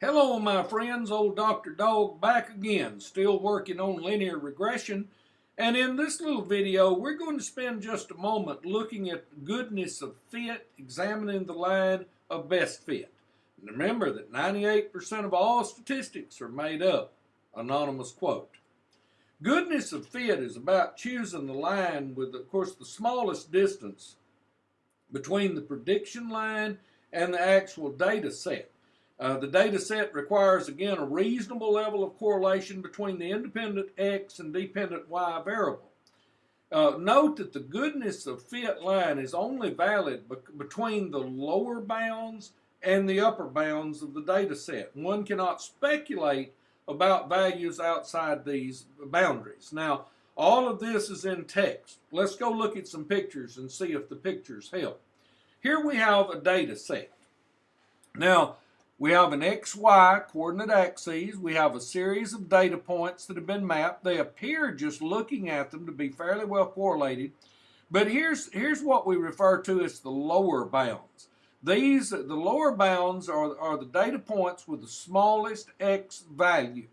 Hello, my friends. Old Dr. Dog back again, still working on linear regression. And in this little video, we're going to spend just a moment looking at the goodness of fit, examining the line of best fit. And remember that 98% of all statistics are made up. Anonymous quote. Goodness of fit is about choosing the line with, of course, the smallest distance between the prediction line and the actual data set. Uh, the data set requires, again, a reasonable level of correlation between the independent x and dependent y variable. Uh, note that the goodness of fit line is only valid be between the lower bounds and the upper bounds of the data set. One cannot speculate about values outside these boundaries. Now, all of this is in text. Let's go look at some pictures and see if the pictures help. Here we have a data set. Now, we have an XY coordinate axes. We have a series of data points that have been mapped. They appear just looking at them to be fairly well correlated. But here's, here's what we refer to as the lower bounds. These, the lower bounds are, are the data points with the smallest X value.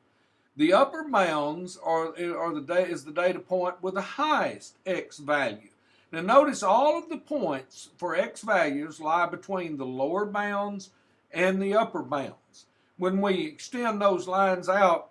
The upper bounds are, are the, is the data point with the highest X value. Now notice all of the points for X values lie between the lower bounds and the upper bounds. When we extend those lines out,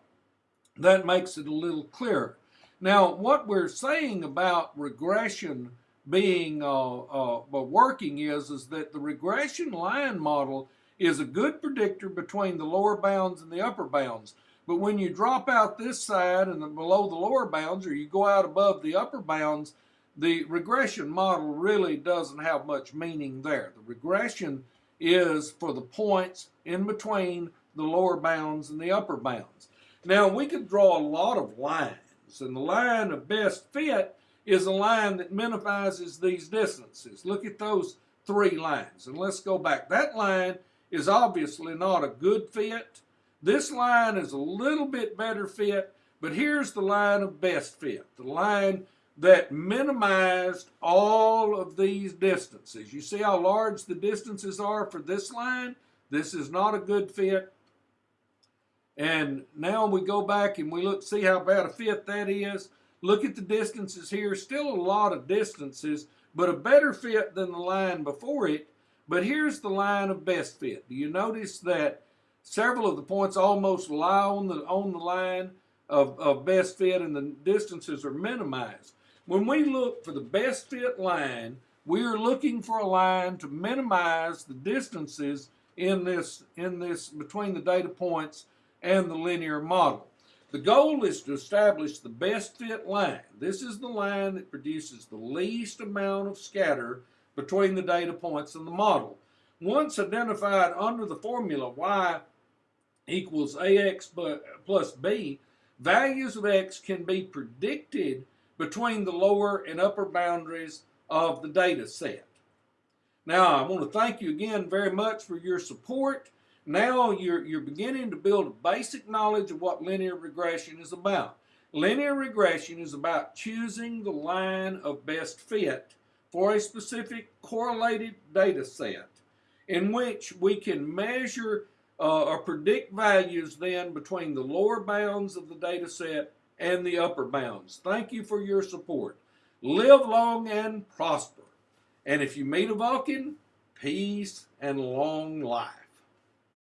that makes it a little clearer. Now, what we're saying about regression being uh, uh, working is, is that the regression line model is a good predictor between the lower bounds and the upper bounds. But when you drop out this side and below the lower bounds, or you go out above the upper bounds, the regression model really doesn't have much meaning there. The regression is for the points in between the lower bounds and the upper bounds. Now we could draw a lot of lines and the line of best fit is a line that minimizes these distances. Look at those three lines and let's go back. That line is obviously not a good fit. This line is a little bit better fit, but here's the line of best fit. The line that minimized all of these distances. You see how large the distances are for this line? This is not a good fit. And now we go back and we look, see how bad a fit that is. Look at the distances here. Still a lot of distances, but a better fit than the line before it. But here's the line of best fit. Do you notice that several of the points almost lie on the, on the line of, of best fit and the distances are minimized? When we look for the best fit line, we are looking for a line to minimize the distances in this, in this between the data points and the linear model. The goal is to establish the best fit line. This is the line that produces the least amount of scatter between the data points and the model. Once identified under the formula y equals ax plus b, values of x can be predicted between the lower and upper boundaries of the data set. Now, I want to thank you again very much for your support. Now you're, you're beginning to build a basic knowledge of what linear regression is about. Linear regression is about choosing the line of best fit for a specific correlated data set in which we can measure uh, or predict values then between the lower bounds of the data set and the upper bounds. Thank you for your support. Live long and prosper. And if you meet a Vulcan, peace and long life.